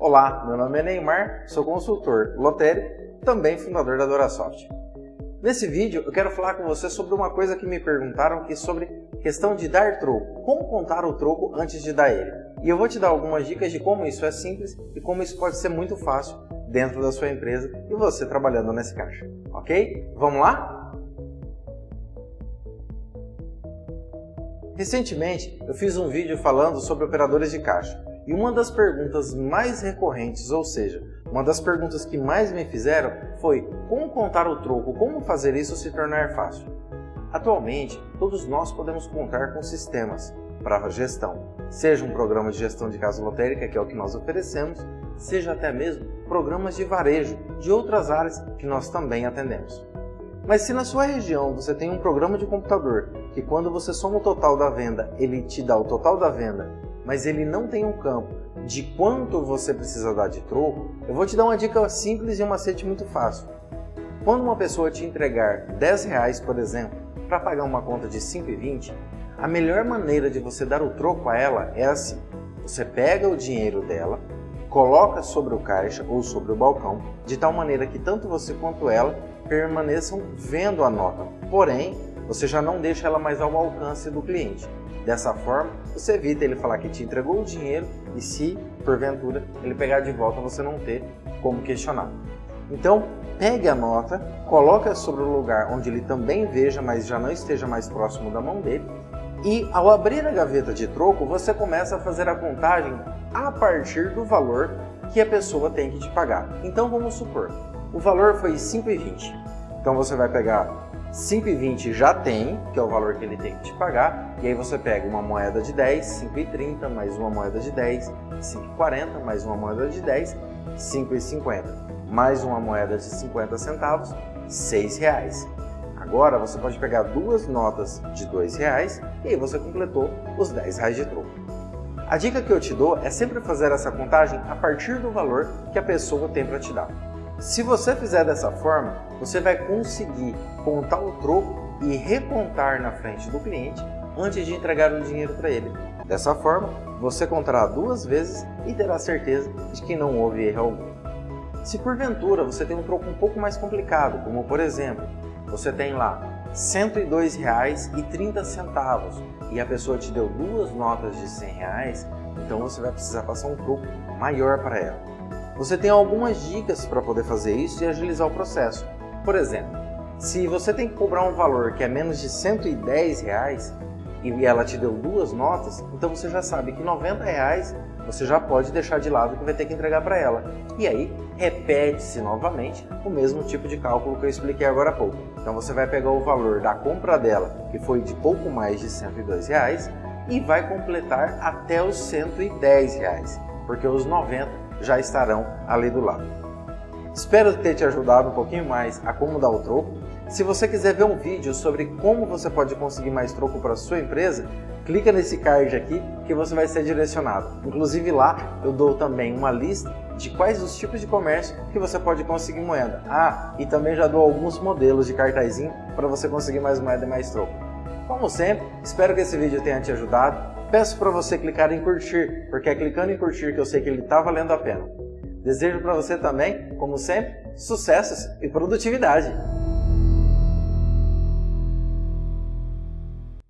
Olá, meu nome é Neymar, sou consultor lotério, também fundador da Dorasoft. Nesse vídeo eu quero falar com você sobre uma coisa que me perguntaram que é sobre questão de dar troco, como contar o troco antes de dar ele. E eu vou te dar algumas dicas de como isso é simples e como isso pode ser muito fácil dentro da sua empresa e você trabalhando nesse caixa, ok? Vamos lá? Recentemente, eu fiz um vídeo falando sobre operadores de caixa e uma das perguntas mais recorrentes, ou seja, uma das perguntas que mais me fizeram foi como contar o troco, como fazer isso se tornar fácil. Atualmente, todos nós podemos contar com sistemas para gestão, seja um programa de gestão de casa lotérica, que é o que nós oferecemos, seja até mesmo programas de varejo de outras áreas que nós também atendemos. Mas se na sua região você tem um programa de computador que quando você soma o total da venda, ele te dá o total da venda, mas ele não tem um campo de quanto você precisa dar de troco, eu vou te dar uma dica simples e um macete muito fácil. Quando uma pessoa te entregar 10 reais, por exemplo, para pagar uma conta de 5,20, a melhor maneira de você dar o troco a ela é assim. Você pega o dinheiro dela, coloca sobre o caixa ou sobre o balcão, de tal maneira que tanto você quanto ela permaneçam vendo a nota. Porém, você já não deixa ela mais ao alcance do cliente. Dessa forma, você evita ele falar que te entregou o dinheiro e se, porventura, ele pegar de volta, você não ter como questionar. Então, pegue a nota, coloque sobre o lugar onde ele também veja, mas já não esteja mais próximo da mão dele, e ao abrir a gaveta de troco, você começa a fazer a contagem a partir do valor que a pessoa tem que te pagar. Então vamos supor, o valor foi 5,20. Então você vai pegar 5,20 já tem, que é o valor que ele tem que te pagar, e aí você pega uma moeda de 10, 5,30, mais uma moeda de 10, 5,40, mais uma moeda de 10, 5,50, mais uma moeda de 50 centavos, 6 reais. Agora você pode pegar duas notas de R$ reais e aí você completou os 10 reais de troco. A dica que eu te dou é sempre fazer essa contagem a partir do valor que a pessoa tem para te dar. Se você fizer dessa forma, você vai conseguir contar o troco e recontar na frente do cliente antes de entregar o dinheiro para ele. Dessa forma, você contará duas vezes e terá certeza de que não houve erro algum. Se porventura você tem um troco um pouco mais complicado, como por exemplo, você tem lá R$ 102,30 e a pessoa te deu duas notas de 100 reais, então você vai precisar passar um troco maior para ela. Você tem algumas dicas para poder fazer isso e agilizar o processo. Por exemplo, se você tem que cobrar um valor que é menos de 110 reais, e ela te deu duas notas, então você já sabe que 90 reais você já pode deixar de lado que vai ter que entregar para ela. E aí, repete-se novamente o mesmo tipo de cálculo que eu expliquei agora há pouco. Então você vai pegar o valor da compra dela, que foi de pouco mais de 102 reais, e vai completar até os 110 reais, porque os 90 já estarão ali do lado. Espero ter te ajudado um pouquinho mais a como dar o troco. Se você quiser ver um vídeo sobre como você pode conseguir mais troco para sua empresa, clica nesse card aqui que você vai ser direcionado. Inclusive lá eu dou também uma lista de quais os tipos de comércio que você pode conseguir moeda. Ah, e também já dou alguns modelos de cartazinho para você conseguir mais moeda e mais troco. Como sempre, espero que esse vídeo tenha te ajudado. Peço para você clicar em curtir, porque é clicando em curtir que eu sei que ele está valendo a pena. Desejo para você também, como sempre, sucessos e produtividade!